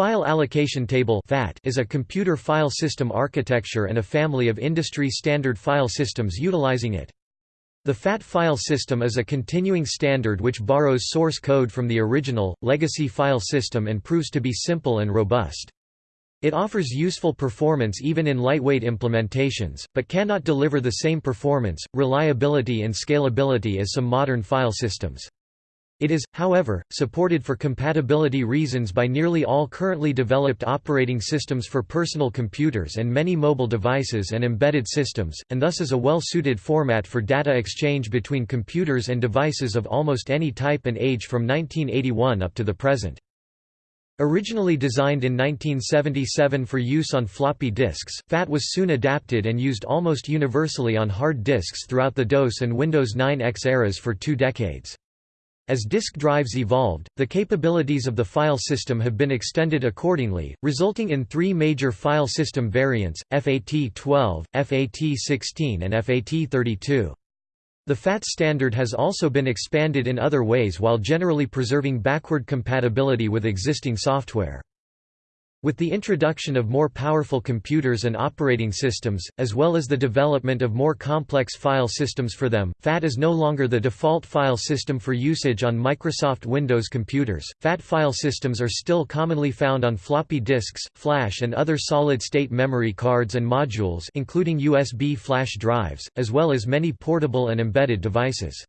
File Allocation Table is a computer file system architecture and a family of industry-standard file systems utilizing it. The FAT file system is a continuing standard which borrows source code from the original, legacy file system and proves to be simple and robust. It offers useful performance even in lightweight implementations, but cannot deliver the same performance, reliability and scalability as some modern file systems. It is, however, supported for compatibility reasons by nearly all currently developed operating systems for personal computers and many mobile devices and embedded systems, and thus is a well-suited format for data exchange between computers and devices of almost any type and age from 1981 up to the present. Originally designed in 1977 for use on floppy disks, FAT was soon adapted and used almost universally on hard disks throughout the DOS and Windows 9X eras for two decades. As disk drives evolved, the capabilities of the file system have been extended accordingly, resulting in three major file system variants, FAT12, FAT16 and FAT32. The FAT standard has also been expanded in other ways while generally preserving backward compatibility with existing software. With the introduction of more powerful computers and operating systems, as well as the development of more complex file systems for them, FAT is no longer the default file system for usage on Microsoft Windows computers. FAT file systems are still commonly found on floppy disks, flash and other solid-state memory cards and modules including USB flash drives, as well as many portable and embedded devices.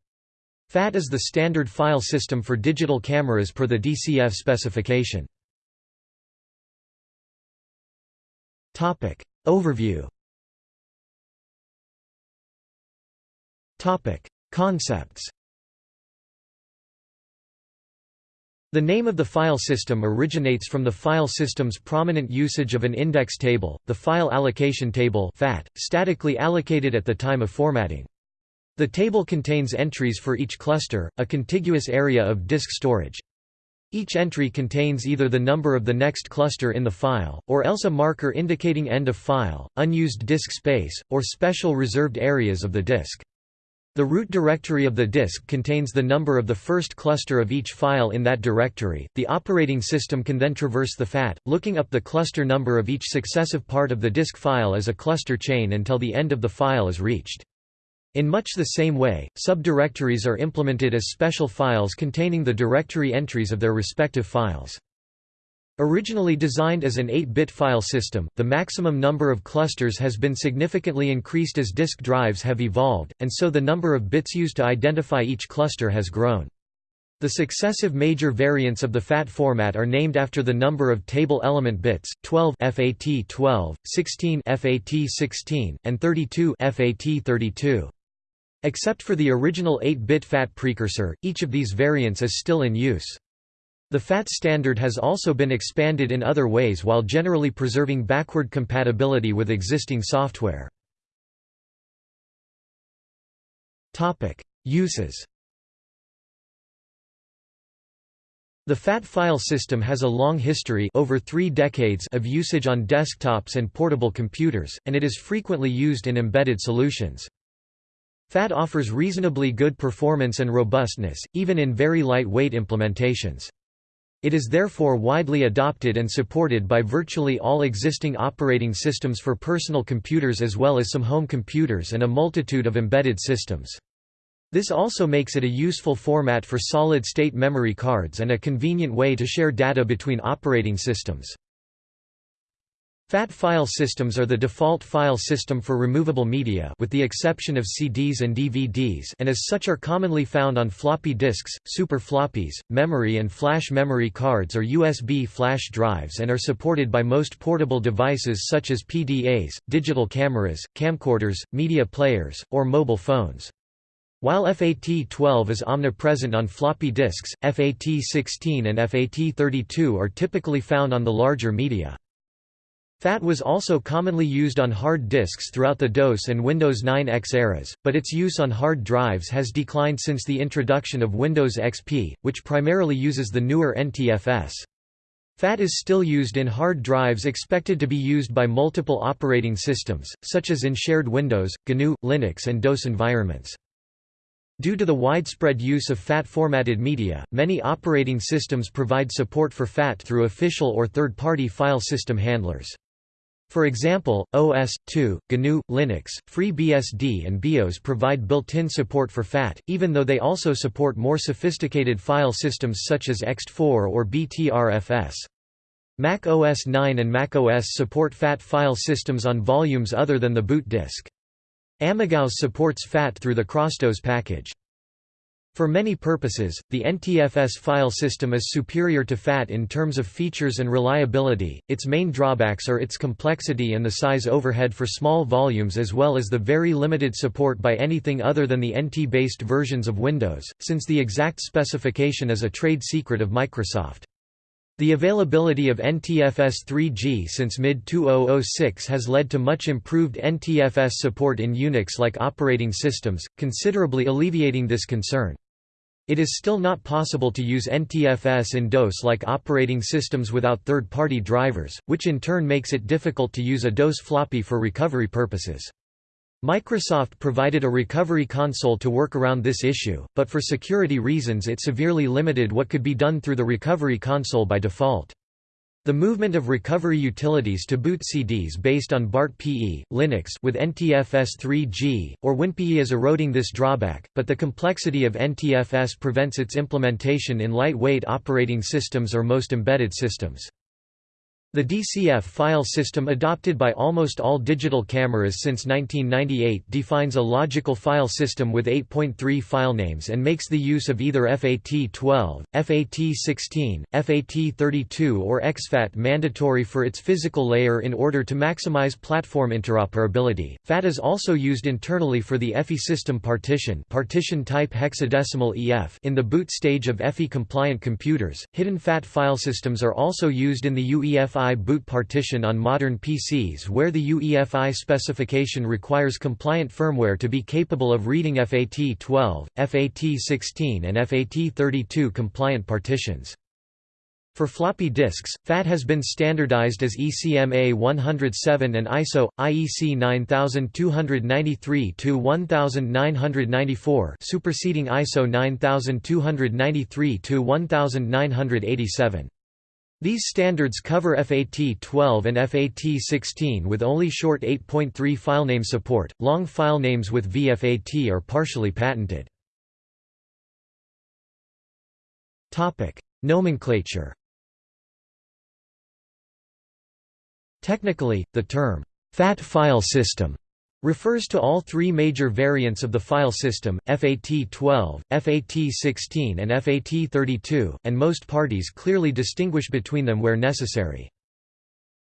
FAT is the standard file system for digital cameras per the DCF specification. Topic Overview Topic Concepts The name of the file system originates from the file system's prominent usage of an index table, the file allocation table FAT, statically allocated at the time of formatting. The table contains entries for each cluster, a contiguous area of disk storage. Each entry contains either the number of the next cluster in the file, or else a marker indicating end of file, unused disk space, or special reserved areas of the disk. The root directory of the disk contains the number of the first cluster of each file in that directory. The operating system can then traverse the FAT, looking up the cluster number of each successive part of the disk file as a cluster chain until the end of the file is reached. In much the same way, subdirectories are implemented as special files containing the directory entries of their respective files. Originally designed as an 8-bit file system, the maximum number of clusters has been significantly increased as disk drives have evolved, and so the number of bits used to identify each cluster has grown. The successive major variants of the FAT format are named after the number of table element bits, 12 FAT 12, 16 FAT 16, and 32 FAT 32. Except for the original 8-bit FAT precursor, each of these variants is still in use. The FAT standard has also been expanded in other ways while generally preserving backward compatibility with existing software. Uses The FAT file system has a long history over three decades of usage on desktops and portable computers, and it is frequently used in embedded solutions. FAT offers reasonably good performance and robustness, even in very lightweight implementations. It is therefore widely adopted and supported by virtually all existing operating systems for personal computers as well as some home computers and a multitude of embedded systems. This also makes it a useful format for solid-state memory cards and a convenient way to share data between operating systems. FAT file systems are the default file system for removable media with the exception of CDs and DVDs and as such are commonly found on floppy disks, super floppies, memory and flash memory cards or USB flash drives and are supported by most portable devices such as PDAs, digital cameras, camcorders, media players, or mobile phones. While FAT12 is omnipresent on floppy disks, FAT16 and FAT32 are typically found on the larger media. FAT was also commonly used on hard disks throughout the DOS and Windows 9X eras, but its use on hard drives has declined since the introduction of Windows XP, which primarily uses the newer NTFS. FAT is still used in hard drives expected to be used by multiple operating systems, such as in shared Windows, GNU, Linux and DOS environments. Due to the widespread use of FAT-formatted media, many operating systems provide support for FAT through official or third-party file system handlers. For example, OS/2, GNU, Linux, FreeBSD and BeOS provide built-in support for FAT, even though they also support more sophisticated file systems such as ext4 or BTRFS. Mac OS 9 and Mac OS support FAT file systems on volumes other than the boot disk. AmigaOS supports FAT through the CrossDOS package. For many purposes, the NTFS file system is superior to FAT in terms of features and reliability. Its main drawbacks are its complexity and the size overhead for small volumes as well as the very limited support by anything other than the NT-based versions of Windows, since the exact specification is a trade secret of Microsoft. The availability of NTFS 3G since mid-2006 has led to much improved NTFS support in Unix-like operating systems, considerably alleviating this concern. It is still not possible to use NTFS in DOS-like operating systems without third-party drivers, which in turn makes it difficult to use a DOS floppy for recovery purposes. Microsoft provided a recovery console to work around this issue, but for security reasons it severely limited what could be done through the recovery console by default. The movement of recovery utilities to boot CDs based on BART-PE, Linux with NTFS 3G, or WinPE is eroding this drawback, but the complexity of NTFS prevents its implementation in lightweight operating systems or most embedded systems. The DCF file system adopted by almost all digital cameras since 1998 defines a logical file system with 8.3 filenames and makes the use of either FAT12, FAT16, FAT32 or exFAT mandatory for its physical layer in order to maximize platform interoperability. FAT is also used internally for the EFI system partition, partition type hexadecimal EF in the boot stage of EFI compliant computers. Hidden FAT file systems are also used in the UEFI UEFI boot partition on modern PCs where the UEFI specification requires compliant firmware to be capable of reading FAT12, FAT16 and FAT32 compliant partitions. For floppy disks, FAT has been standardized as ECMA 107 and ISO IEC 9293-1994, superseding ISO 9293-1987. These standards cover FAT12 and FAT16 with only short 8.3 filename support, long filenames with VFAT are partially patented. Topic: Nomenclature Technically, the term, FAT file system refers to all three major variants of the file system, FAT12, FAT16 and FAT32, and most parties clearly distinguish between them where necessary.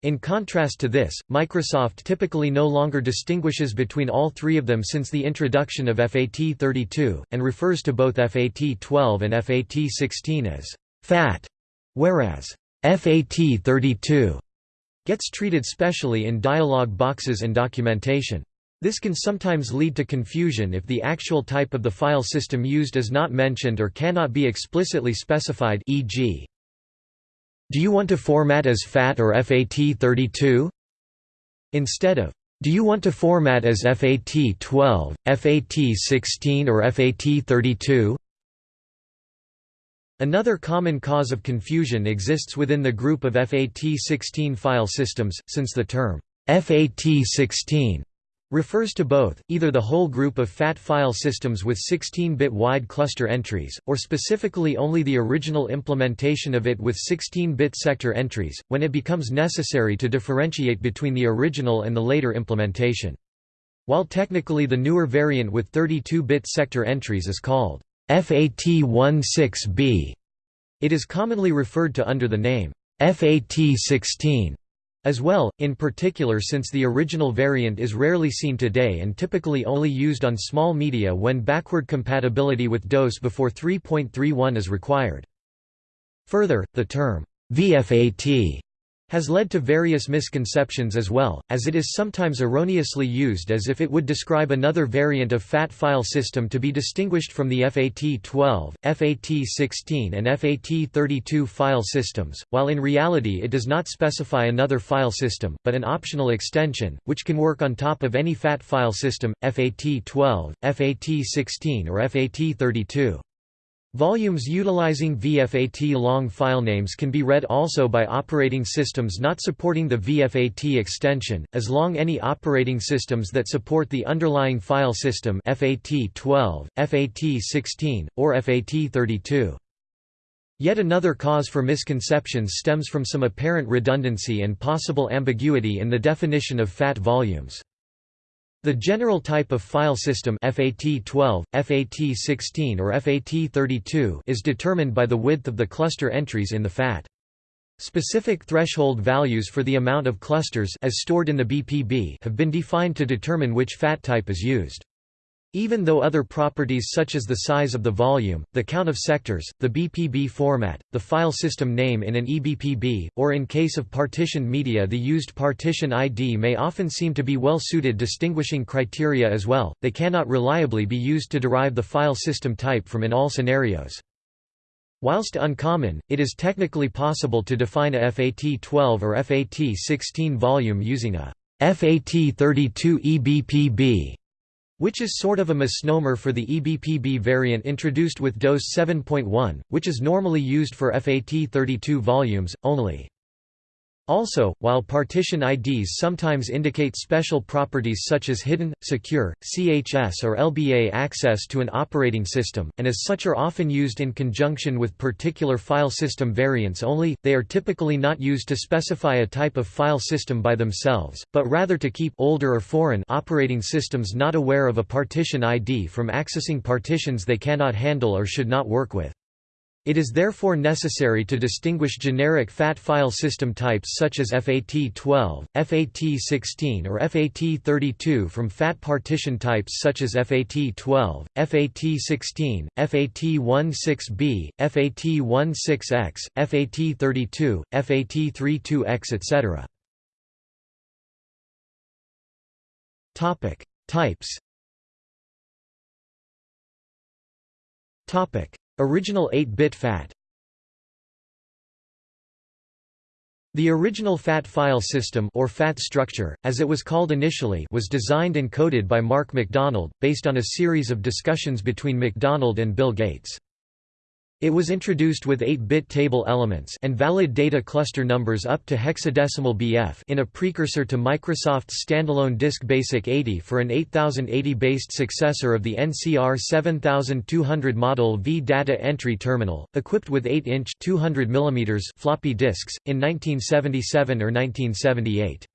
In contrast to this, Microsoft typically no longer distinguishes between all three of them since the introduction of FAT32, and refers to both FAT12 and FAT16 as FAT, whereas FAT32 gets treated specially in dialog boxes and documentation. This can sometimes lead to confusion if the actual type of the file system used is not mentioned or cannot be explicitly specified e.g. Do you want to format as FAT or FAT32? Instead of, do you want to format as FAT12, FAT16 or FAT32? Another common cause of confusion exists within the group of FAT16 file systems, since the term FAT16 refers to both, either the whole group of FAT file systems with 16-bit wide cluster entries, or specifically only the original implementation of it with 16-bit sector entries, when it becomes necessary to differentiate between the original and the later implementation. While technically the newer variant with 32-bit sector entries is called FAT16B, it is commonly referred to under the name FAT16 as well, in particular since the original variant is rarely seen today and typically only used on small media when backward compatibility with DOS before 3.31 is required. Further, the term VFAT has led to various misconceptions as well, as it is sometimes erroneously used as if it would describe another variant of FAT file system to be distinguished from the FAT12, FAT16 and FAT32 file systems, while in reality it does not specify another file system, but an optional extension, which can work on top of any FAT file system, FAT12, FAT16 or FAT32. Volumes utilizing VFAT long filenames can be read also by operating systems not supporting the VFAT extension, as long any operating systems that support the underlying file system FAT12, FAT16, or FAT32. Yet another cause for misconceptions stems from some apparent redundancy and possible ambiguity in the definition of FAT volumes. The general type of file system FAT12, FAT16 or FAT32 is determined by the width of the cluster entries in the FAT. Specific threshold values for the amount of clusters as stored in the BPB have been defined to determine which FAT type is used. Even though other properties such as the size of the volume, the count of sectors, the BPB format, the file system name in an eBPB, or in case of partitioned media the used partition ID may often seem to be well-suited distinguishing criteria as well, they cannot reliably be used to derive the file system type from in all scenarios. Whilst uncommon, it is technically possible to define a FAT12 or FAT16 volume using a FAT32 eBPB which is sort of a misnomer for the eBPB variant introduced with DOS 7.1, which is normally used for FAT32 volumes, only. Also, while partition IDs sometimes indicate special properties such as hidden, secure, CHS or LBA access to an operating system, and as such are often used in conjunction with particular file system variants only, they are typically not used to specify a type of file system by themselves, but rather to keep older or foreign operating systems not aware of a partition ID from accessing partitions they cannot handle or should not work with. It is therefore necessary to distinguish generic FAT file system types such as FAT12, FAT16 or FAT32 from FAT partition types such as FAT12, FAT16, FAT16B, FAT16X, FAT32, FAT32X etc. Types Original 8-bit FAT The original FAT file system or FAT structure, as it was called initially was designed and coded by Mark McDonald, based on a series of discussions between McDonald and Bill Gates. It was introduced with 8-bit table elements and valid data cluster numbers up to hexadecimal BF in a precursor to Microsoft's standalone Disk Basic 80 for an 8080-based successor of the NCR 7200 model V-Data Entry Terminal, equipped with 8-inch floppy disks, in 1977 or 1978.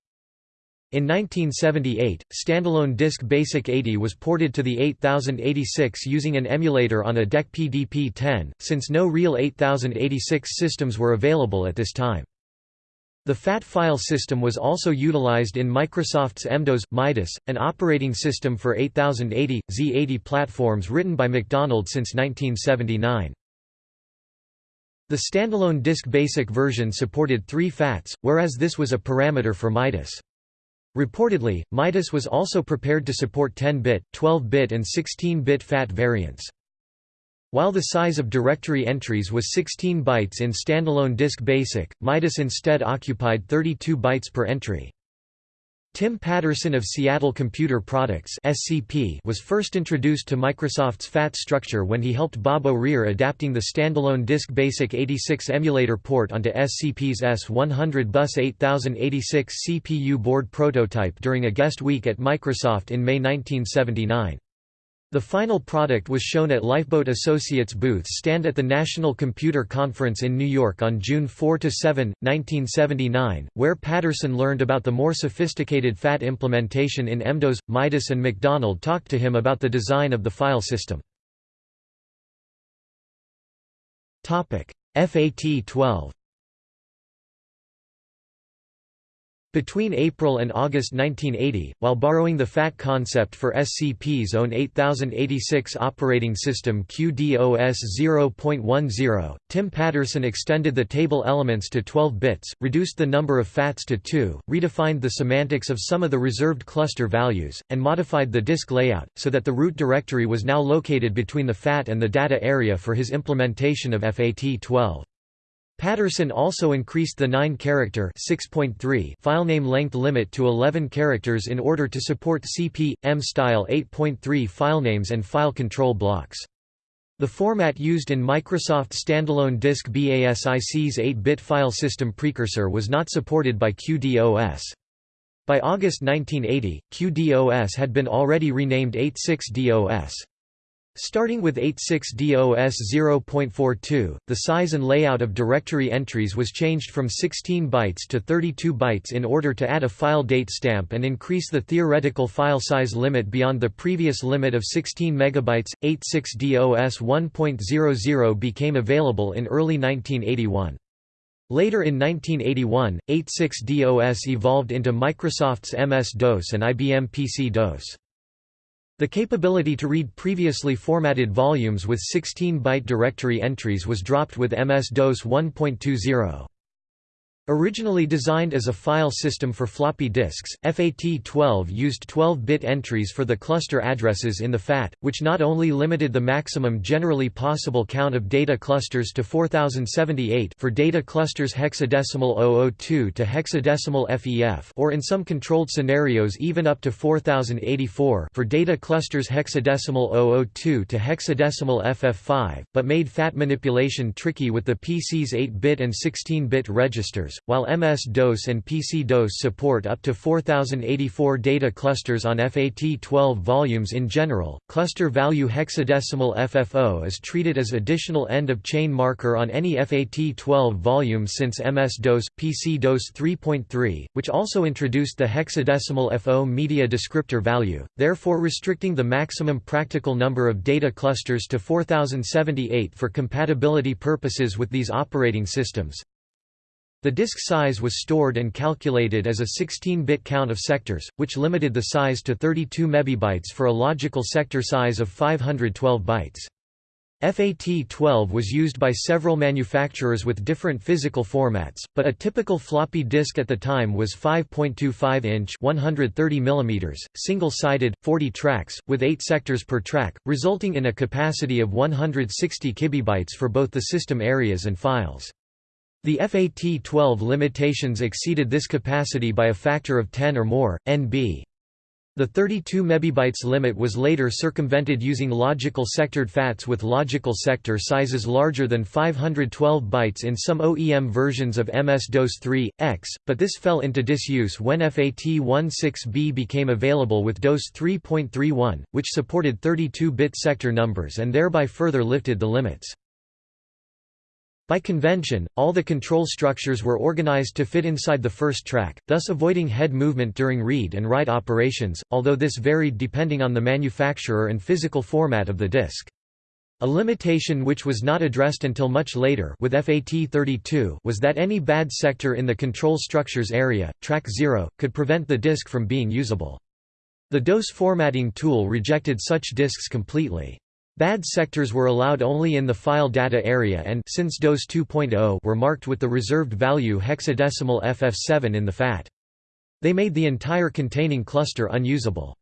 In 1978, standalone disk BASIC 80 was ported to the 8086 using an emulator on a DEC PDP-10, since no real 8086 systems were available at this time. The FAT file system was also utilized in Microsoft's MDOS, Midas, an operating system for 8080, Z80 platforms written by McDonald since 1979. The standalone disk BASIC version supported three FATs, whereas this was a parameter for Midas. Reportedly, Midas was also prepared to support 10-bit, 12-bit and 16-bit FAT variants. While the size of directory entries was 16 bytes in standalone disk BASIC, Midas instead occupied 32 bytes per entry. Tim Paterson of Seattle Computer Products (SCP) was first introduced to Microsoft's FAT structure when he helped Bob O'Rear adapting the standalone Disk Basic 86 emulator port onto SCP's S100 Bus 8086 CPU board prototype during a guest week at Microsoft in May 1979. The final product was shown at Lifeboat Associates booth stand at the National Computer Conference in New York on June 4–7, 1979, where Paterson learned about the more sophisticated FAT implementation in MDOS. Midas and McDonald talked to him about the design of the file system. FAT-12 Between April and August 1980, while borrowing the FAT concept for SCP's own 8086 operating system QDOS 0.10, Tim Paterson extended the table elements to 12 bits, reduced the number of FATs to 2, redefined the semantics of some of the reserved cluster values, and modified the disk layout, so that the root directory was now located between the FAT and the data area for his implementation of FAT12. Paterson also increased the 9-character filename length limit to 11 characters in order to support CP/M-style 8.3 filenames and file control blocks. The format used in Microsoft standalone disk BASIC's 8-bit file system precursor was not supported by QDOS. By August 1980, QDOS had been already renamed 86DOS. Starting with 86DOS 0.42, the size and layout of directory entries was changed from 16 bytes to 32 bytes in order to add a file date stamp and increase the theoretical file size limit beyond the previous limit of 16 MB. 86DOS 1.00 became available in early 1981. Later in 1981, 86DOS evolved into Microsoft's MS-DOS and IBM PC-DOS. The capability to read previously formatted volumes with 16-byte directory entries was dropped with MS-DOS 1.20. Originally designed as a file system for floppy disks, FAT12 used 12-bit entries for the cluster addresses in the FAT, which not only limited the maximum generally possible count of data clusters to 4078 for data clusters hexadecimal 002 to hexadecimal FEF or in some controlled scenarios even up to 4084 for data clusters hexadecimal 002 to hexadecimal FF5, but made FAT manipulation tricky with the PC's 8-bit and 16-bit registers while MS-DOS and PC-DOS support up to 4084 data clusters on FAT12 volumes in general, cluster value hexadecimal FFO is treated as additional end-of-chain marker on any FAT12 volume since MS-DOS, PC-DOS 3.3, which also introduced the hexadecimal FO media descriptor value, therefore restricting the maximum practical number of data clusters to 4078 for compatibility purposes with these operating systems. The disk size was stored and calculated as a 16-bit count of sectors, which limited the size to 32 mebibytes for a logical sector size of 512 bytes. FAT12 was used by several manufacturers with different physical formats, but a typical floppy disk at the time was 5.25-inch 130 mm, single-sided, 40 tracks, with 8 sectors per track, resulting in a capacity of 160 kibibytes for both the system areas and files. The FAT-12 limitations exceeded this capacity by a factor of 10 or more, NB. The 32 MB limit was later circumvented using logical sectored FATs with logical sector sizes larger than 512 bytes in some OEM versions of MS-DOS 3, X, but this fell into disuse when FAT16B became available with DOS 3.31, which supported 32-bit sector numbers and thereby further lifted the limits. By convention, all the control structures were organized to fit inside the first track, thus avoiding head movement during read and write operations, although this varied depending on the manufacturer and physical format of the disk. A limitation which was not addressed until much later with FAT32 was that any bad sector in the control structures area, track 0, could prevent the disk from being usable. The DOS formatting tool rejected such disks completely. Bad sectors were allowed only in the file data area and since DOS 2.0 were marked with the reserved value hexadecimal FF7 in the FAT. They made the entire containing cluster unusable.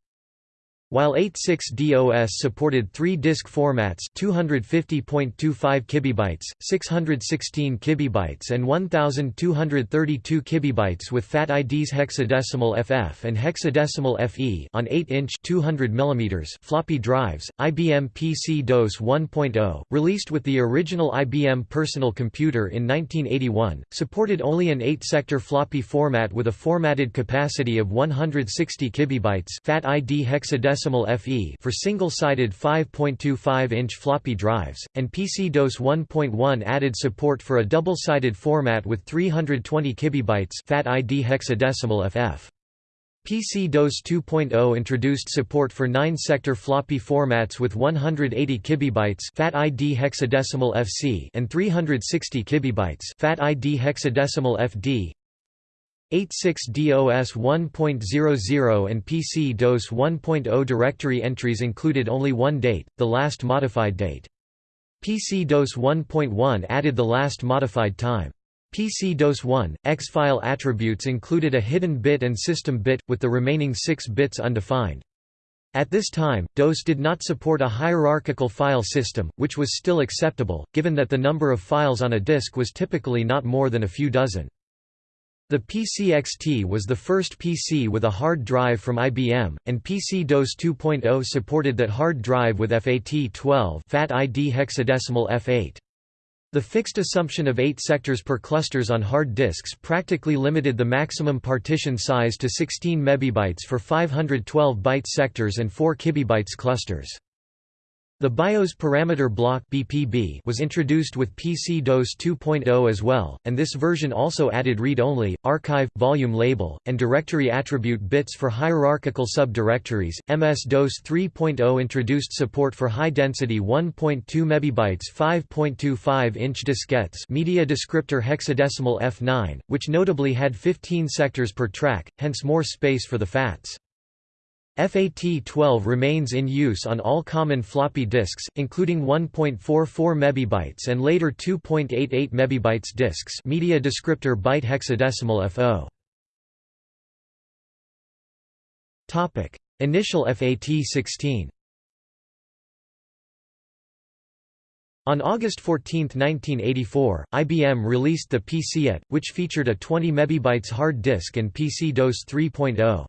While 86DOS supported three disk formats 250.25 kibibytes, 616 kibibytes and 1232 kibibytes with FAT IDs hexadecimal FF and hexadecimal FE on 8-inch 200 mm floppy drives, IBM PC DOS 1.0, released with the original IBM personal computer in 1981, supported only an 8-sector floppy format with a formatted capacity of 160 kibibytes FAT ID hexadecimal FE for single-sided 5.25-inch floppy drives, and PC-DOS 1.1 added support for a double-sided format with 320 kibibytes FAT ID hexadecimal FF. PC-DOS 2.0 introduced support for 9-sector floppy formats with 180 kibibytes FAT ID hexadecimal FC and 360 kibibytes FAT ID hexadecimal FD. 86DOS 1.00 and PC-DOS 1.0 directory entries included only one date, the last modified date. PC-DOS 1.1 added the last modified time. PC-DOS 1, X-file attributes included a hidden bit and system bit, with the remaining six bits undefined. At this time, DOS did not support a hierarchical file system, which was still acceptable, given that the number of files on a disk was typically not more than a few dozen. The PC-XT was the first PC with a hard drive from IBM, and PC-DOS 2.0 supported that hard drive with FAT12 FAT ID hexadecimal F8. The fixed assumption of 8 sectors per clusters on hard disks practically limited the maximum partition size to 16 MB for 512 byte sectors and 4 KB clusters. The BIOS parameter block (BPB) was introduced with PC-DOS 2.0 as well, and this version also added read-only, archive, volume label, and directory attribute bits for hierarchical subdirectories. MS-DOS 3.0 introduced support for high-density 1.2 MB 5.25-inch diskettes, media descriptor hexadecimal F9, which notably had 15 sectors per track, hence more space for the FATs. FAT12 remains in use on all common floppy disks, including 1.44 MB and later 2.88 MB disks media descriptor byte hexadecimal FO. Initial FAT16 On August 14, 1984, IBM released the PC/AT, which featured a 20 MB hard disk and PC-DOS 3.0.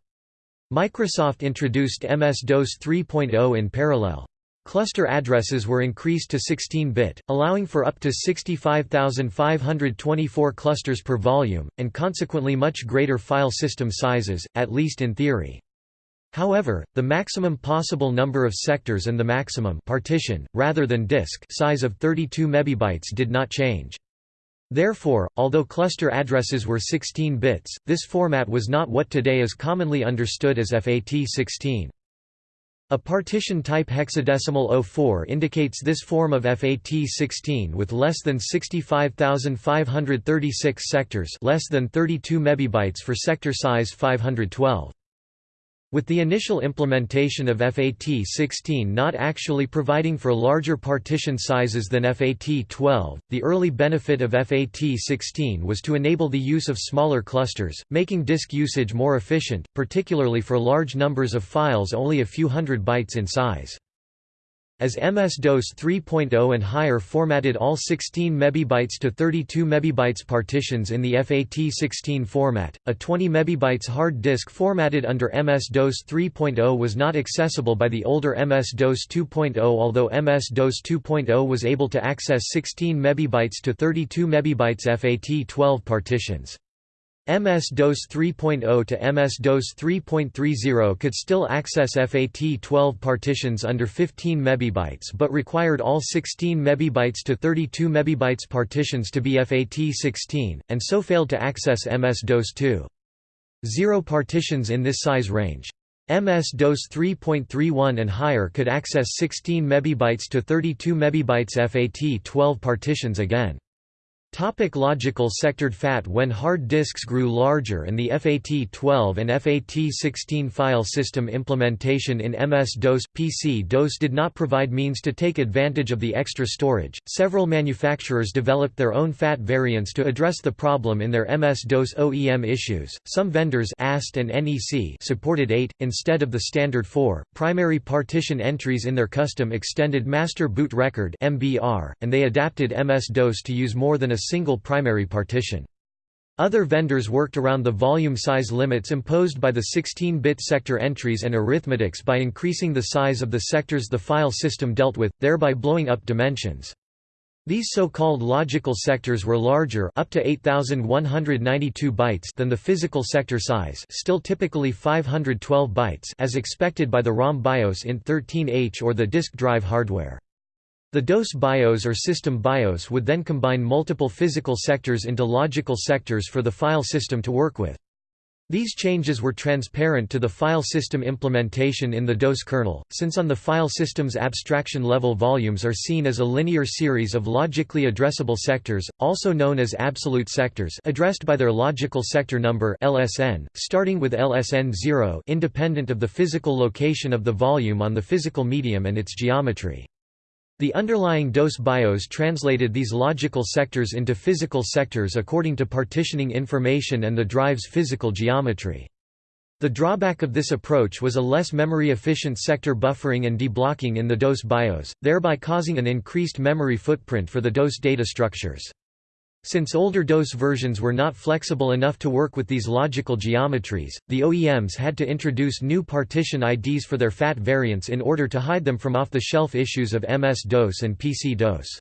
Microsoft introduced MS-DOS 3.0 in parallel. Cluster addresses were increased to 16-bit, allowing for up to 65,524 clusters per volume, and consequently much greater file system sizes, at least in theory. However, the maximum possible number of sectors and the maximum partition, rather than disk size of 32 MB did not change. Therefore, although cluster addresses were 16 bits, this format was not what today is commonly understood as FAT16. A partition type hexadecimal 04 indicates this form of FAT16 with less than 65,536 sectors less than 32 MB for sector size 512. With the initial implementation of FAT16 not actually providing for larger partition sizes than FAT12, the early benefit of FAT16 was to enable the use of smaller clusters, making disk usage more efficient, particularly for large numbers of files only a few hundred bytes in size. As MS-DOS 3.0 and higher formatted all 16 MB to 32 MB partitions in the FAT16 format, a 20 MB hard disk formatted under MS-DOS 3.0 was not accessible by the older MS-DOS 2.0 although MS-DOS 2.0 was able to access 16 MB to 32 MB FAT12 partitions. MS-DOS 3.0 to MS-DOS 3.30 could still access FAT12 partitions under 15 MB but required all 16 MB to 32 MB partitions to be FAT16, and so failed to access MS-DOS 2. Partitions in this size range. MS-DOS 3.31 and higher could access 16 MB to 32 MB FAT12 partitions again. Topic logical sectored FAT When hard disks grew larger and the FAT12 and FAT16 file system implementation in MS-DOS, PC-DOS did not provide means to take advantage of the extra storage, several manufacturers developed their own FAT variants to address the problem in their MS-DOS OEM issues. Some vendors AST and NEC supported 8, instead of the standard 4, primary partition entries in their custom extended master boot record MBR, and they adapted MS-DOS to use more than a single primary partition. Other vendors worked around the volume size limits imposed by the 16-bit sector entries and arithmetics by increasing the size of the sectors the file system dealt with, thereby blowing up dimensions. These so-called logical sectors were larger up to 8192 bytes than the physical sector size, still typically 512 bytes as expected by the ROM BIOS in 13H or the disk drive hardware. The DOS BIOS or system BIOS would then combine multiple physical sectors into logical sectors for the file system to work with. These changes were transparent to the file system implementation in the DOS kernel, since on the file system's abstraction level volumes are seen as a linear series of logically addressable sectors, also known as absolute sectors addressed by their logical sector number LSN, starting with LSN 0 independent of the physical location of the volume on the physical medium and its geometry. The underlying DOS BIOS translated these logical sectors into physical sectors according to partitioning information and the drive's physical geometry. The drawback of this approach was a less memory-efficient sector buffering and deblocking in the DOS BIOS, thereby causing an increased memory footprint for the DOS data structures. Since older DOS versions were not flexible enough to work with these logical geometries, the OEMs had to introduce new partition IDs for their FAT variants in order to hide them from off-the-shelf issues of MS-DOS and PC-DOS.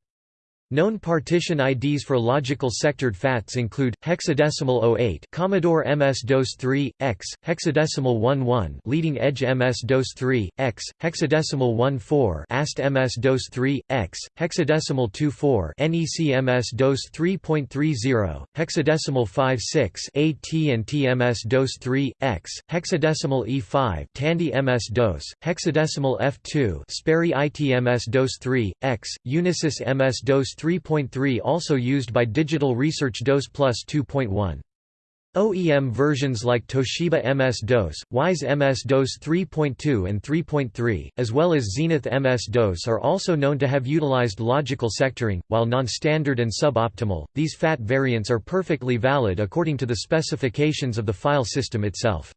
Known partition IDs for logical sectored FATs include hexadecimal 08 Commodore MS-DOS 3 X, hexadecimal 11 Leading Edge MS-DOS 3 X, hexadecimal 14 AST MS-DOS 3 X, hexadecimal 24 NEC MS-DOS 3.30 hexadecimal 56 AT&T MS-DOS 3 X, hexadecimal E5 Tandy MS-DOS, hexadecimal F2 Sperry IT MS-DOS 3 X, Unisys MS-DOS 3.3 also used by Digital Research DOS Plus 2.1. OEM versions like Toshiba MS-DOS, Wyse MS-DOS 3.2 and 3.3, as well as Zenith MS-DOS are also known to have utilized logical sectoring. While non-standard and suboptimal, these FAT variants are perfectly valid according to the specifications of the file system itself.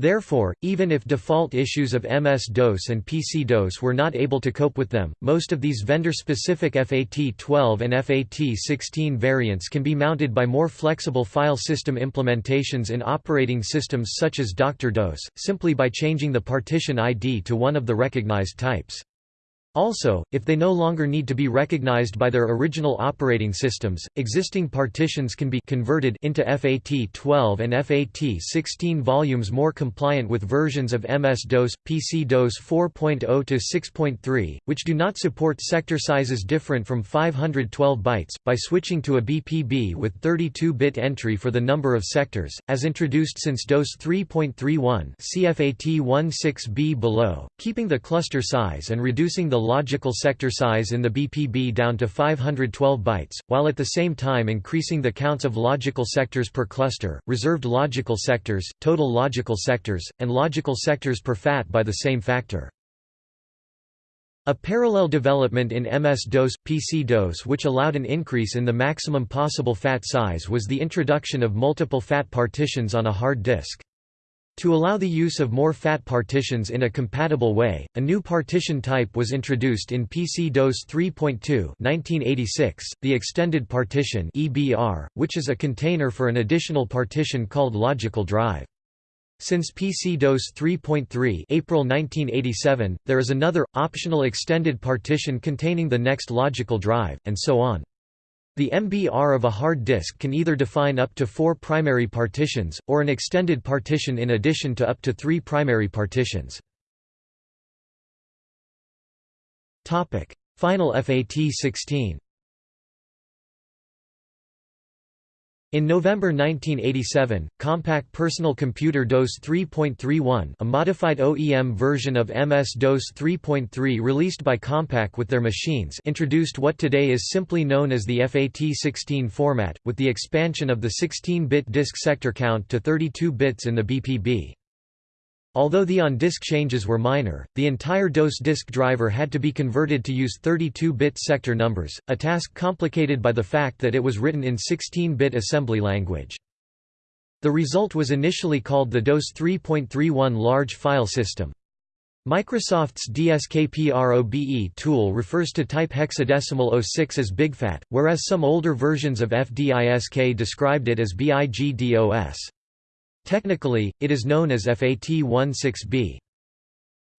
Therefore, even if default issues of MS-DOS and PC-DOS were not able to cope with them, most of these vendor-specific FAT12 and FAT16 variants can be mounted by more flexible file system implementations in operating systems such as DR-DOS, simply by changing the partition ID to one of the recognized types. Also, if they no longer need to be recognized by their original operating systems, existing partitions can be converted into FAT12 and FAT16 volumes more compliant with versions of MS-DOS, PC-DOS 4.0 to 6.3, which do not support sector sizes different from 512 bytes, by switching to a BPB with 32-bit entry for the number of sectors, as introduced since DOS 3.31 CFAT16B below, keeping the cluster size and reducing the logical sector size in the BPB down to 512 bytes, while at the same time increasing the counts of logical sectors per cluster, reserved logical sectors, total logical sectors, and logical sectors per FAT by the same factor. A parallel development in MS-DOS, PC-DOS which allowed an increase in the maximum possible FAT size was the introduction of multiple FAT partitions on a hard disk. To allow the use of more FAT partitions in a compatible way, a new partition type was introduced in PC-DOS 3.2 1986, the Extended Partition which is a container for an additional partition called logical drive. Since PC-DOS 3.3 April 1987, there is another, optional extended partition containing the next logical drive, and so on. The MBR of a hard disk can either define up to four primary partitions, or an extended partition in addition to up to three primary partitions. Final FAT16 In November 1987, Compaq Personal Computer DOS 3.31 a modified OEM version of MS-DOS 3.3 released by Compaq with their machines introduced what today is simply known as the FAT16 format, with the expansion of the 16-bit disk sector count to 32 bits in the BPB. Although the on-disk changes were minor, the entire DOS disk driver had to be converted to use 32-bit sector numbers, a task complicated by the fact that it was written in 16-bit assembly language. The result was initially called the DOS 3.31 large file system. Microsoft's DSKPROBE tool refers to type hexadecimal 06 as BigFat, whereas some older versions of FDISK described it as BIGDOS. Technically, it is known as FAT16B.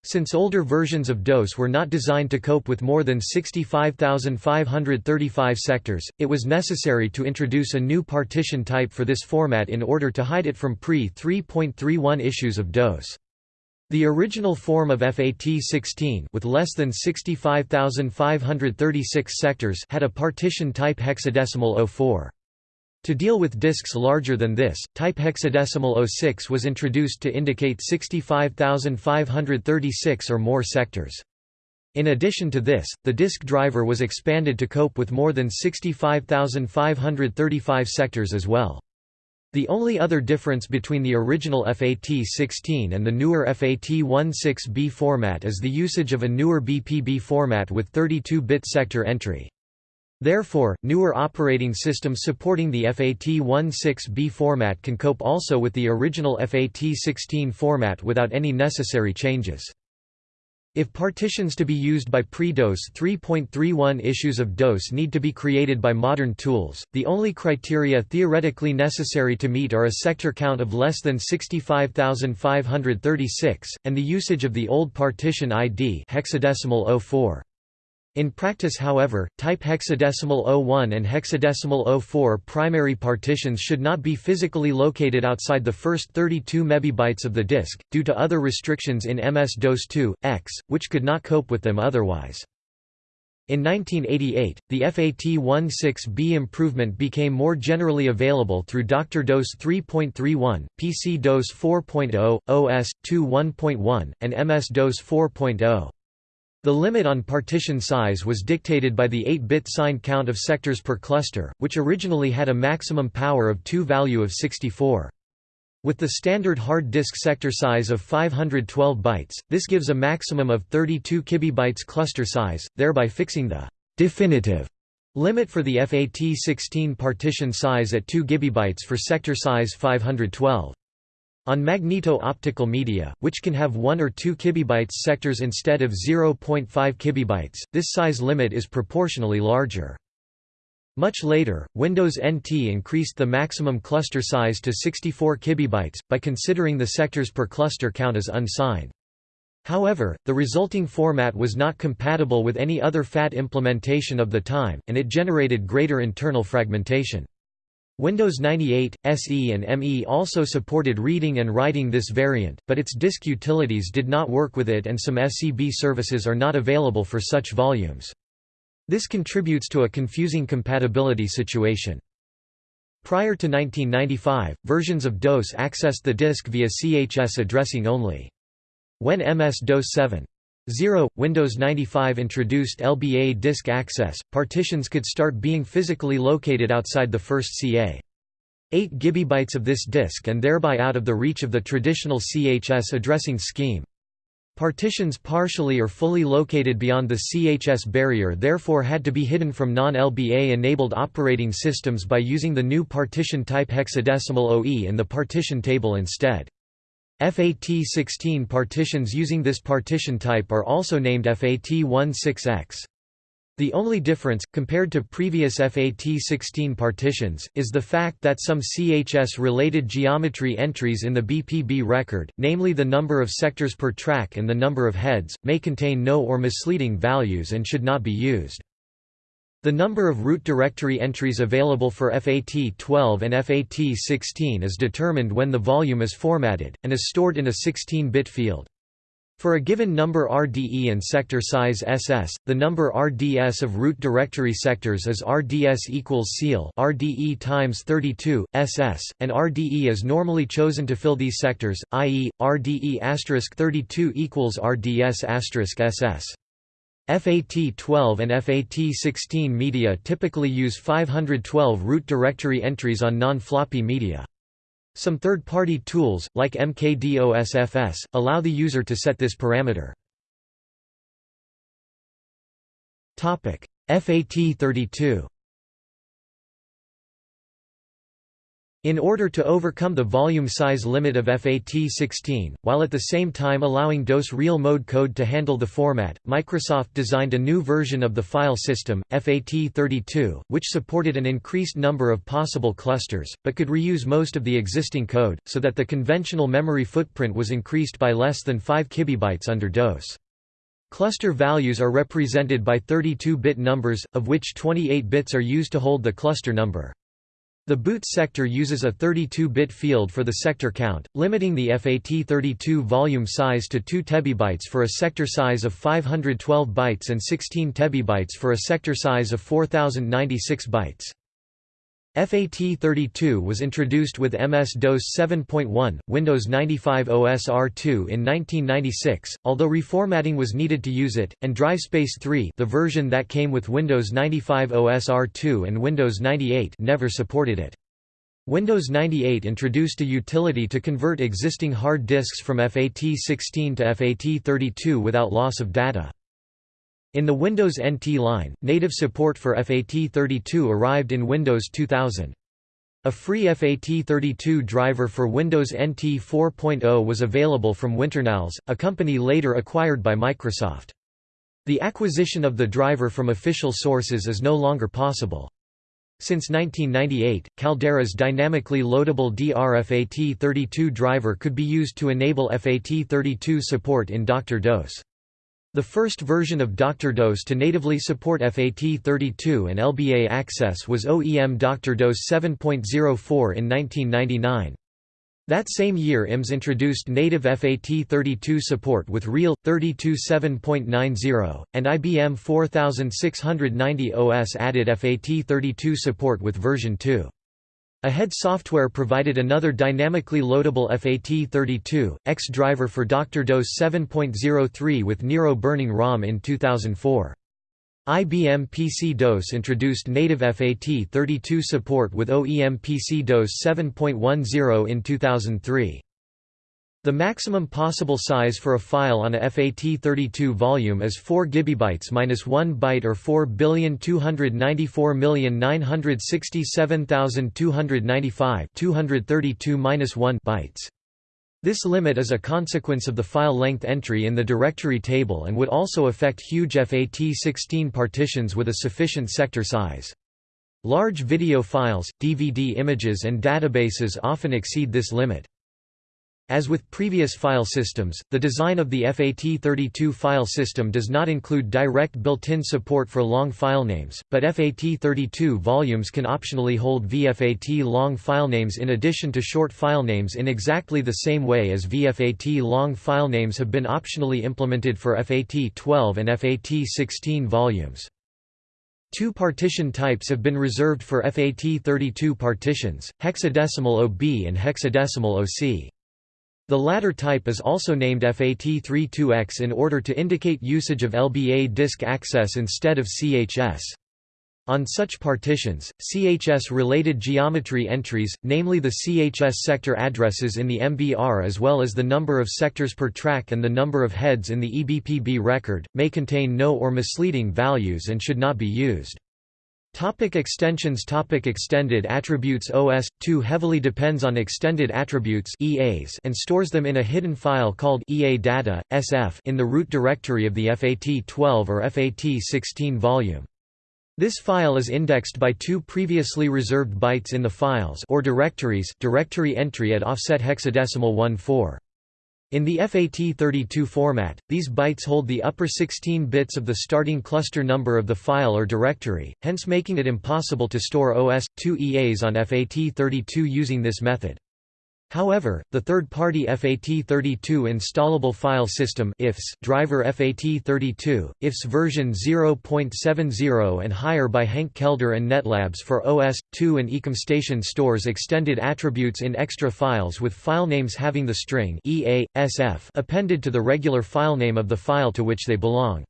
Since older versions of DOS were not designed to cope with more than 65,535 sectors, it was necessary to introduce a new partition type for this format in order to hide it from pre-3.31 issues of DOS. The original form of FAT16 with less than 65,536 sectors had a partition type hexadecimal 04. To deal with disks larger than this, type hexadecimal 06 was introduced to indicate 65,536 or more sectors. In addition to this, the disk driver was expanded to cope with more than 65,535 sectors as well. The only other difference between the original FAT16 and the newer FAT16B format is the usage of a newer BPB format with 32-bit sector entry. Therefore, newer operating systems supporting the FAT16B format can cope also with the original FAT16 format without any necessary changes. If partitions to be used by pre-DOS 3.31 issues of DOS need to be created by modern tools, the only criteria theoretically necessary to meet are a sector count of less than 65,536, and the usage of the old partition ID hexadecimal 04. In practice however, type hexadecimal 01 and hexadecimal 04 primary partitions should not be physically located outside the first 32 MB of the disk, due to other restrictions in MS-DOS 2, X, which could not cope with them otherwise. In 1988, the FAT16B improvement became more generally available through DR-DOS 3.31, PC DOS 4.0, OS 2.1.1, and MS-DOS 4.0. The limit on partition size was dictated by the 8-bit signed count of sectors per cluster, which originally had a maximum power of 2 value of 64. With the standard hard disk sector size of 512 bytes, this gives a maximum of 32 kibibytes cluster size, thereby fixing the definitive limit for the FAT16 partition size at 2 GB for sector size 512. On magneto-optical media, which can have 1 or 2 kibibytes sectors instead of 0.5 kibibytes, this size limit is proportionally larger. Much later, Windows NT increased the maximum cluster size to 64 kibibytes, by considering the sectors per cluster count as unsigned. However, the resulting format was not compatible with any other FAT implementation of the time, and it generated greater internal fragmentation. Windows 98, SE and ME also supported reading and writing this variant, but its disk utilities did not work with it and some SCB services are not available for such volumes. This contributes to a confusing compatibility situation. Prior to 1995, versions of DOS accessed the disk via CHS addressing only. When MS-DOS 7 0. Windows 95 introduced LBA disk access, partitions could start being physically located outside the first CA. 8 GB of this disk and thereby out of the reach of the traditional CHS addressing scheme. Partitions partially or fully located beyond the CHS barrier therefore had to be hidden from non-LBA enabled operating systems by using the new partition type hexadecimal OE in the partition table instead. FAT16 partitions using this partition type are also named FAT16X. The only difference, compared to previous FAT16 partitions, is the fact that some CHS-related geometry entries in the BPB record, namely the number of sectors per track and the number of heads, may contain no or misleading values and should not be used. The number of root directory entries available for FAT12 and FAT16 is determined when the volume is formatted, and is stored in a 16-bit field. For a given number RDE and sector size SS, the number RDS of root directory sectors is RDS equals ceil RDE times 32 SS, and RDE is normally chosen to fill these sectors, i.e., RDE 32 equals RDS SS. FAT12 and FAT16 media typically use 512 root directory entries on non-floppy media. Some third-party tools, like MKDOSFS, allow the user to set this parameter. FAT32 In order to overcome the volume size limit of FAT16, while at the same time allowing DOS real mode code to handle the format, Microsoft designed a new version of the file system, FAT32, which supported an increased number of possible clusters, but could reuse most of the existing code, so that the conventional memory footprint was increased by less than 5 kibibytes under DOS. Cluster values are represented by 32-bit numbers, of which 28 bits are used to hold the cluster number. The boot sector uses a 32-bit field for the sector count, limiting the FAT32 volume size to 2 tebibytes for a sector size of 512 bytes and 16 tebibytes for a sector size of 4096 bytes. FAT32 was introduced with MS-DOS 7.1, Windows 95 OS R2 in 1996, although reformatting was needed to use it, and DriveSpace 3 the version that came with Windows 95 OS R2 and Windows 98 never supported it. Windows 98 introduced a utility to convert existing hard disks from FAT16 to FAT32 without loss of data. In the Windows NT line, native support for FAT32 arrived in Windows 2000. A free FAT32 driver for Windows NT 4.0 was available from Winternals, a company later acquired by Microsoft. The acquisition of the driver from official sources is no longer possible. Since 1998, Caldera's dynamically loadable DRFAT32 driver could be used to enable FAT32 support in DR-DOS. The first version of DR-DOS to natively support FAT32 and LBA access was OEM DR-DOS 7.04 in 1999. That same year IMS introduced native FAT32 support with REAL, 32.7.90, and IBM 4690 OS added FAT32 support with version 2. Ahead Software provided another dynamically loadable FAT32, X driver for DR-DOS 7.03 with Nero burning ROM in 2004. IBM PC-DOS introduced native FAT32 support with OEM PC-DOS 7.10 in 2003. The maximum possible size for a file on a FAT32 volume is 4 GB minus 1 byte or 4,294,967,295 232 1 bytes. This limit is a consequence of the file length entry in the directory table and would also affect huge FAT16 partitions with a sufficient sector size. Large video files, DVD images and databases often exceed this limit. As with previous file systems, the design of the FAT32 file system does not include direct built-in support for long filenames, but FAT32 volumes can optionally hold VFAT long filenames in addition to short filenames in exactly the same way as VFAT long filenames have been optionally implemented for FAT12 and FAT16 volumes. Two partition types have been reserved for FAT32 partitions, hexadecimal OB and hexadecimal OC. The latter type is also named FAT32X in order to indicate usage of LBA disk access instead of CHS. On such partitions, CHS-related geometry entries, namely the CHS sector addresses in the MBR as well as the number of sectors per track and the number of heads in the EBPB record, may contain no or misleading values and should not be used. Topic extensions Topic Extended attributes OS/2 heavily depends on extended attributes EAs and stores them in a hidden file called EA data, SF in the root directory of the FAT12 or FAT16 volume. This file is indexed by two previously reserved bytes in the files or directories directory entry at offset hexadecimal 14. In the FAT32 format, these bytes hold the upper 16 bits of the starting cluster number of the file or directory, hence making it impossible to store OS/2 EAs on FAT32 using this method. However, the third-party FAT32 installable file system IFS driver FAT32, IFS version 0.70 and higher by Hank Kelder and Netlabs for OS/2 and EcomStation stores extended attributes in extra files with file names having the string EA, SF appended to the regular file name of the file to which they belong.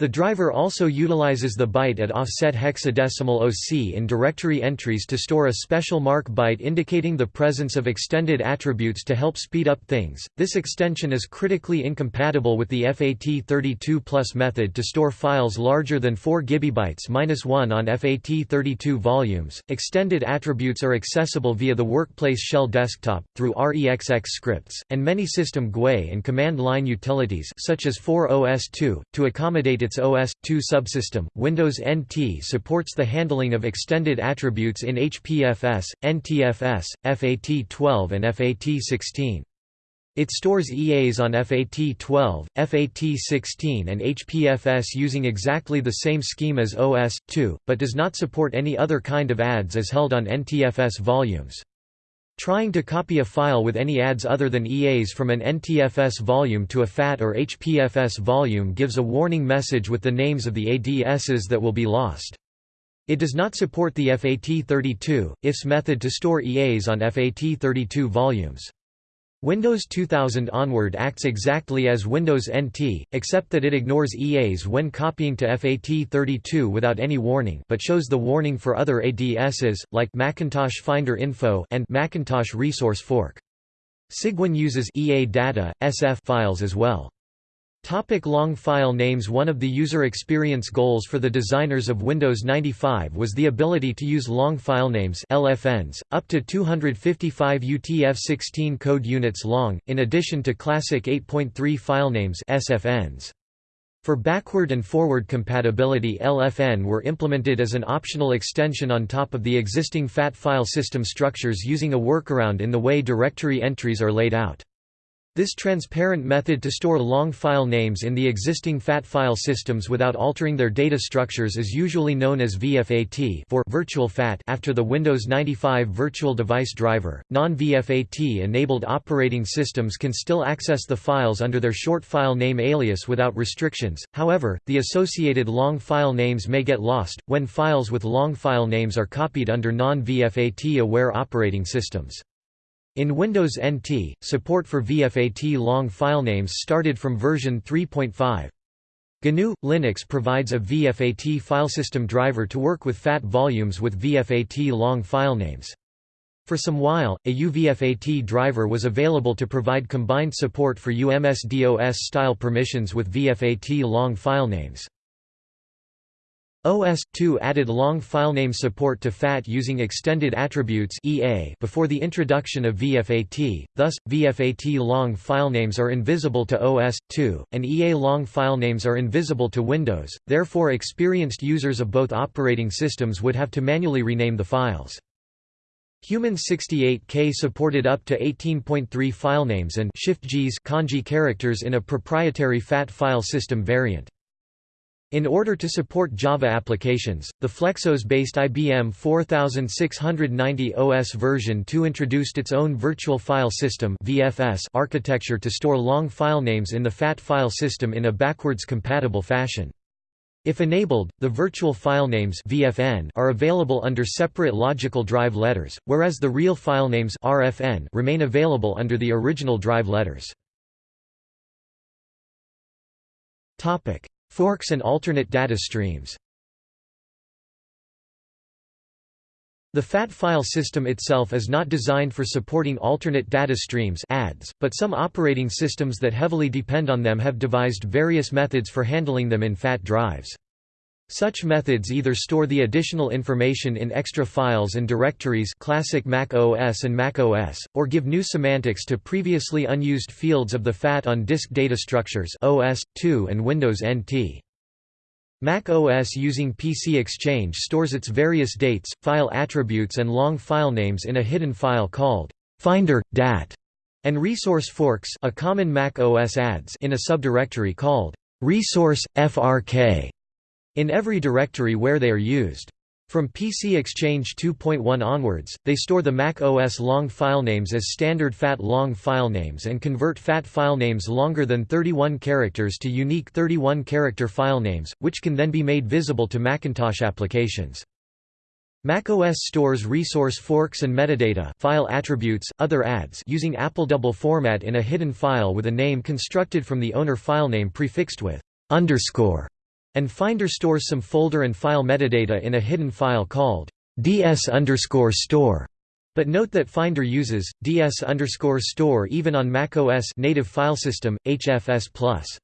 The driver also utilizes the byte at offset hexadecimal OC in directory entries to store a special mark byte indicating the presence of extended attributes to help speed up things. This extension is critically incompatible with the FAT32 plus method to store files larger than 4 GB-1 on FAT32 volumes. Extended attributes are accessible via the Workplace Shell desktop through REXX scripts and many system GUI and command line utilities such as 4OS2 to accommodate its its OS/2 subsystem, Windows NT supports the handling of extended attributes in HPFS, NTFS, FAT12 and FAT16. It stores EAs on FAT12, FAT16 and HPFS using exactly the same scheme as OS/2, but does not support any other kind of ADS as held on NTFS volumes. Trying to copy a file with any ads other than EAs from an NTFS volume to a FAT or HPFS volume gives a warning message with the names of the ADSs that will be lost. It does not support the FAT32, IFS method to store EAs on FAT32 volumes. Windows 2000 onward acts exactly as Windows NT, except that it ignores EAs when copying to FAT32 without any warning but shows the warning for other ADSs, like Macintosh Finder Info and Macintosh Resource Fork. Cygwin uses EA data, SF files as well. Topic long file names One of the user experience goals for the designers of Windows 95 was the ability to use long file names LFNs, up to 255 UTF-16 code units long, in addition to classic 8.3 file names SFNs. For backward and forward compatibility LFN were implemented as an optional extension on top of the existing FAT file system structures using a workaround in the way directory entries are laid out. This transparent method to store long file names in the existing FAT file systems without altering their data structures is usually known as VFAT for virtual FAT after the Windows 95 Virtual Device Driver. Non-VFAT enabled operating systems can still access the files under their short file name alias without restrictions. However, the associated long file names may get lost when files with long file names are copied under non-VFAT aware operating systems. In Windows NT, support for VFAT long filenames started from version 3.5. GNU Linux provides a VFAT filesystem driver to work with FAT volumes with VFAT long filenames. For some while, a UVFAT driver was available to provide combined support for UMSDOS style permissions with VFAT long filenames. OS/2 added long filename support to FAT using extended attributes (EA) before the introduction of VFAT. Thus, VFAT long filenames are invisible to OS/2, and EA long filenames are invisible to Windows. Therefore, experienced users of both operating systems would have to manually rename the files. Human 68K supported up to 18.3 filenames and Shift-JIS kanji characters in a proprietary FAT file system variant. In order to support Java applications, the Flexos-based IBM 4690 OS version 2 introduced its own Virtual File System (VFS) architecture to store long file names in the FAT file system in a backwards compatible fashion. If enabled, the virtual file names VFN are available under separate logical drive letters, whereas the real file names RFN remain available under the original drive letters. Topic: Forks and alternate data streams The FAT file system itself is not designed for supporting alternate data streams ADS, but some operating systems that heavily depend on them have devised various methods for handling them in FAT drives. Such methods either store the additional information in extra files and directories classic Mac OS and Mac OS, or give new semantics to previously unused fields of the FAT on disk data structures OS, 2 and Windows NT. Mac OS using PC Exchange stores its various dates, file attributes and long file names in a hidden file called Finder, DAT, and resource forks a common Mac OS adds in a subdirectory called resource, FRK in every directory where they are used. From PC Exchange 2.1 onwards, they store the Mac OS long filenames as standard FAT long filenames and convert FAT filenames longer than 31 characters to unique 31-character filenames, which can then be made visible to Macintosh applications. macOS stores resource forks and metadata file attributes, other adds using AppleDouble format in a hidden file with a name constructed from the owner filename prefixed with underscore and Finder stores some folder and file metadata in a hidden file called ds store. But note that Finder uses ds store even on macOS native filesystem HFS+.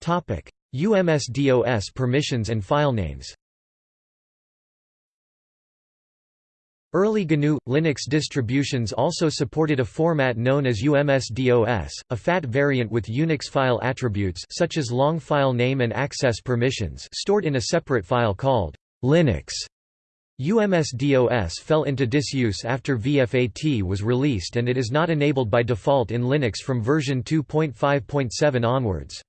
Topic: UMSDOS permissions and file names. Early GNU Linux distributions also supported a format known as UMSDOS, a FAT variant with Unix file attributes such as long file name and access permissions stored in a separate file called Linux. UMSDOS fell into disuse after VFAT was released and it is not enabled by default in Linux from version 2.5.7 onwards.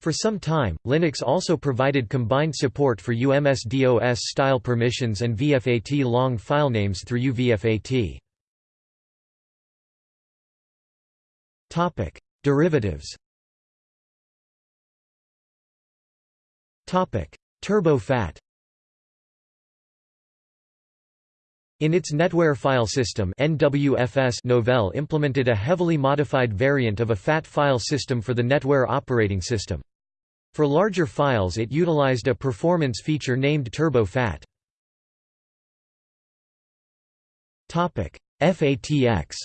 For some time, Linux also provided combined support for UMSDOS style permissions and VFAT long filenames through UVFAT. Derivatives. Turbo FAT In its NetWare file system NWFS Novell implemented a heavily modified variant of a FAT file system for the NetWare operating system. For larger files it utilized a performance feature named Turbo FAT. FATX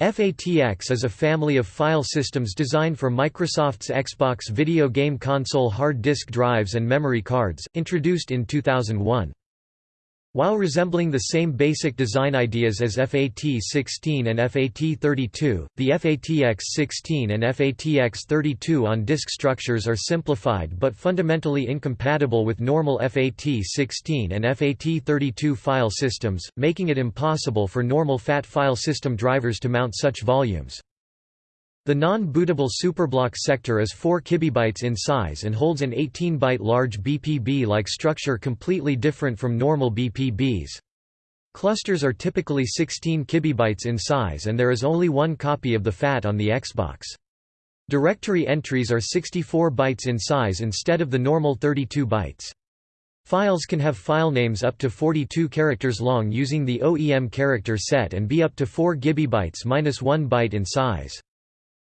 FATX is a family of file systems designed for Microsoft's Xbox video game console hard disk drives and memory cards, introduced in 2001. While resembling the same basic design ideas as FAT16 and FAT32, the FATX16 and FATX32 on-disk structures are simplified but fundamentally incompatible with normal FAT16 and FAT32 file systems, making it impossible for normal FAT file system drivers to mount such volumes. The non-bootable superblock sector is 4 kibibytes in size and holds an 18-byte large BPB-like structure completely different from normal BPBs. Clusters are typically 16 kibibytes in size and there is only one copy of the FAT on the Xbox. Directory entries are 64 bytes in size instead of the normal 32 bytes. Files can have file names up to 42 characters long using the OEM character set and be up to 4 gigabytes minus 1 byte in size.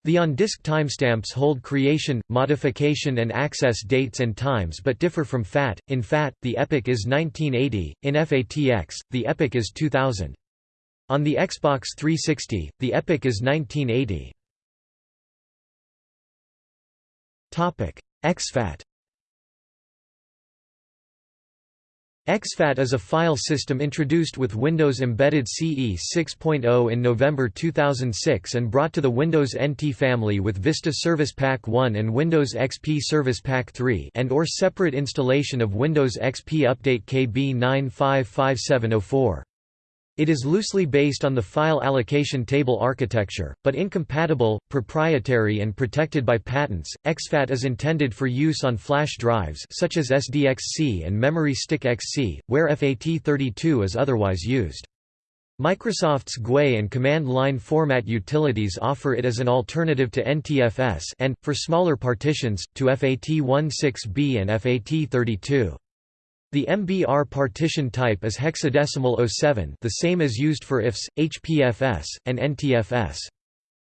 The on-disk timestamps hold creation, modification and access dates and times but differ from FAT. In FAT, the epoch is 1980, in FATX, the epoch is 2000. On the Xbox 360, the epoch is 1980. exFAT exFAT is a file system introduced with Windows Embedded CE 6.0 in November 2006 and brought to the Windows NT family with Vista Service Pack 1 and Windows XP Service Pack 3 and or separate installation of Windows XP Update KB 955704. It is loosely based on the file allocation table architecture, but incompatible, proprietary and protected by patents. exFAT is intended for use on flash drives such as SDXC and Memory Stick XC, where FAT32 is otherwise used. Microsoft's GUI and command line format utilities offer it as an alternative to NTFS and, for smaller partitions, to FAT16B and FAT32. The MBR partition type is hexadecimal 07 the same as used for IFS, HPFS, and NTFS.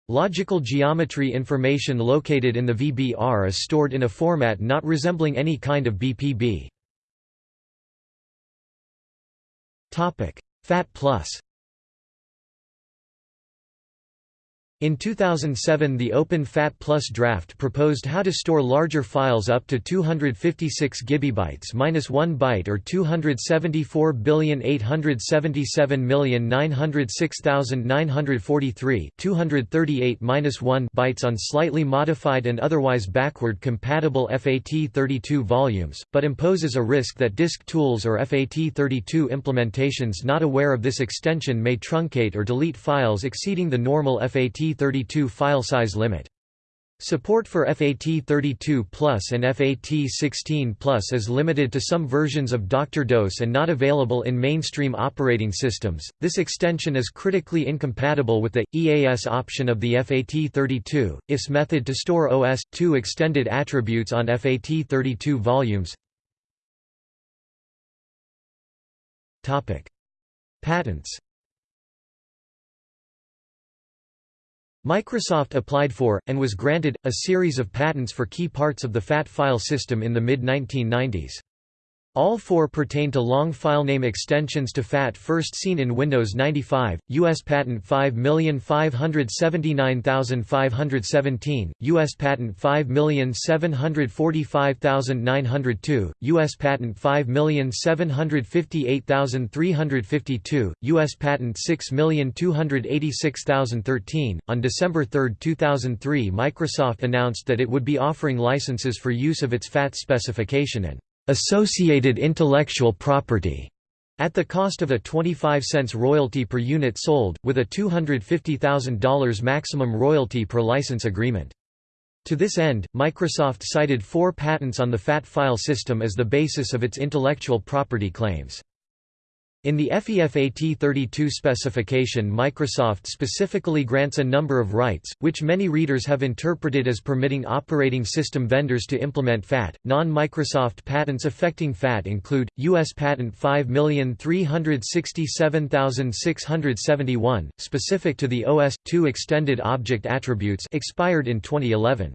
Logical geometry information located in the VBR is stored in a format not resembling any kind of BPB. FAT Plus In 2007 the Open FAT Plus draft proposed how to store larger files up to 256 gigabytes minus 1 byte or 274,877,906,943 238 minus 1 bytes on slightly modified and otherwise backward compatible FAT32 volumes, but imposes a risk that disk tools or FAT32 implementations not aware of this extension may truncate or delete files exceeding the normal FAT 32 file size limit. Support for FAT32 Plus and FAT16 Plus is limited to some versions of DR-DOS and not available in mainstream operating systems. This extension is critically incompatible with the EAS option of the FAT32 IFS method to store OS/2 extended attributes on FAT32 volumes. Topic: Patents Microsoft applied for, and was granted, a series of patents for key parts of the FAT file system in the mid-1990s. All four pertain to long filename extensions to FAT first seen in Windows 95, U.S. Patent 5579517, U.S. Patent 5745902, U.S. Patent 5758352, U.S. Patent 6286013. On December 3, 2003 Microsoft announced that it would be offering licenses for use of its FAT specification and associated intellectual property at the cost of a 25 cents royalty per unit sold, with a $250,000 maximum royalty per license agreement. To this end, Microsoft cited four patents on the FAT file system as the basis of its intellectual property claims. In the FEFAT32 specification Microsoft specifically grants a number of rights, which many readers have interpreted as permitting operating system vendors to implement FAT. Non-Microsoft patents affecting FAT include, U.S. Patent 5367671, specific to the OS/2 extended object attributes expired in 2011.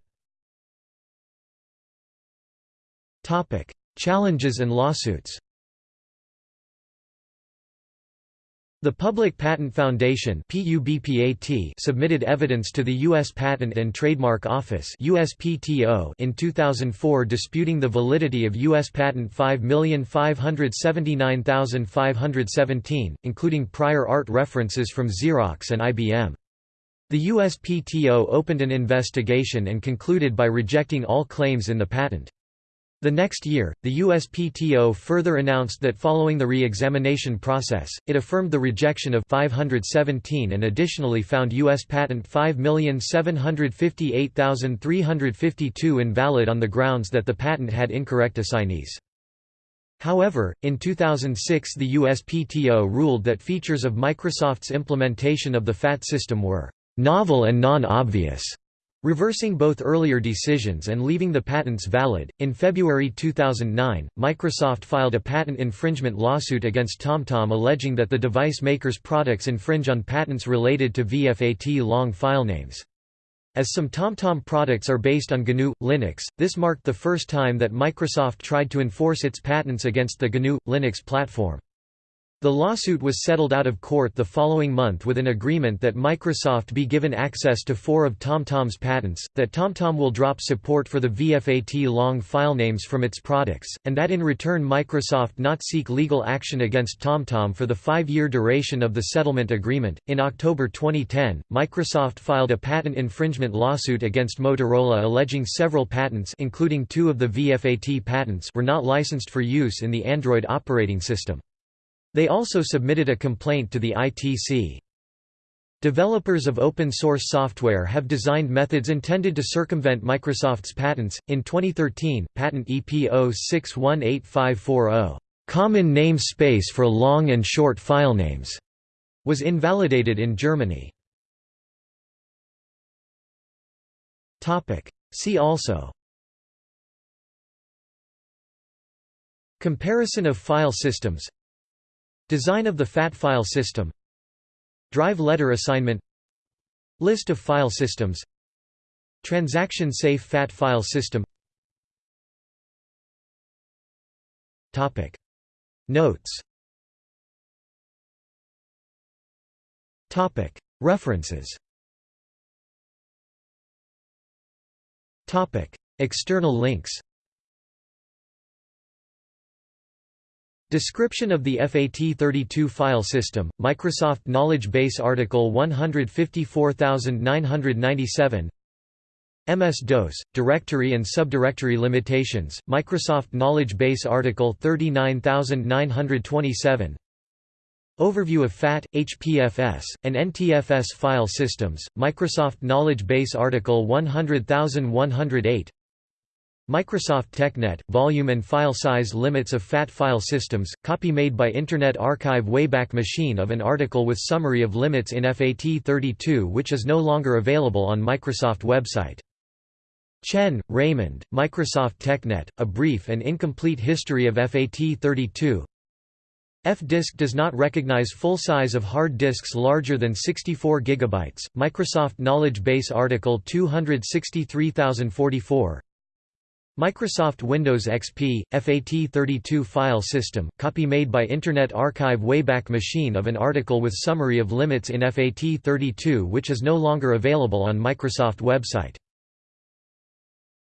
Challenges and lawsuits The Public Patent Foundation submitted evidence to the U.S. Patent and Trademark Office in 2004 disputing the validity of U.S. Patent 5579517, including prior art references from Xerox and IBM. The USPTO opened an investigation and concluded by rejecting all claims in the patent. The next year, the USPTO further announced that following the re-examination process, it affirmed the rejection of 517 and additionally found U.S. Patent 5758352 invalid on the grounds that the patent had incorrect assignees. However, in 2006 the USPTO ruled that features of Microsoft's implementation of the FAT system were «novel and non-obvious» reversing both earlier decisions and leaving the patents valid. In February 2009, Microsoft filed a patent infringement lawsuit against TomTom alleging that the device maker's products infringe on patents related to VFAT long filenames. As some TomTom products are based on GNU Linux, this marked the first time that Microsoft tried to enforce its patents against the GNU Linux platform. The lawsuit was settled out of court the following month with an agreement that Microsoft be given access to four of TomTom's patents, that TomTom will drop support for the VFAT long file names from its products, and that in return Microsoft not seek legal action against TomTom for the five-year duration of the settlement agreement. In October 2010, Microsoft filed a patent infringement lawsuit against Motorola alleging several patents including two of the VFAT patents were not licensed for use in the Android operating system. They also submitted a complaint to the ITC. Developers of open source software have designed methods intended to circumvent Microsoft's patents. In 2013, patent EP 0618540, common name space for long and short file names, was invalidated in Germany. Topic: See also Comparison of file systems Design of the FAT file system. Drive letter assignment. List of file systems. Transaction-safe FAT file system. Topic. Notes. Topic. References. Topic. External links Description of the FAT32 file system, Microsoft Knowledge Base Article 154997 MS-DOS, Directory and Subdirectory Limitations, Microsoft Knowledge Base Article 39927 Overview of FAT, HPFS, and NTFS file systems, Microsoft Knowledge Base Article 100108 Microsoft TechNet, volume and file size limits of FAT file systems, copy made by Internet Archive Wayback Machine of an article with summary of limits in FAT32 which is no longer available on Microsoft website. Chen, Raymond, Microsoft TechNet, A Brief and Incomplete History of FAT32 F-disk does not recognize full size of hard disks larger than 64 GB, Microsoft Knowledge Base Article 263044 Microsoft Windows XP, FAT32 file system, copy made by Internet Archive Wayback Machine of an article with summary of limits in FAT32 which is no longer available on Microsoft website.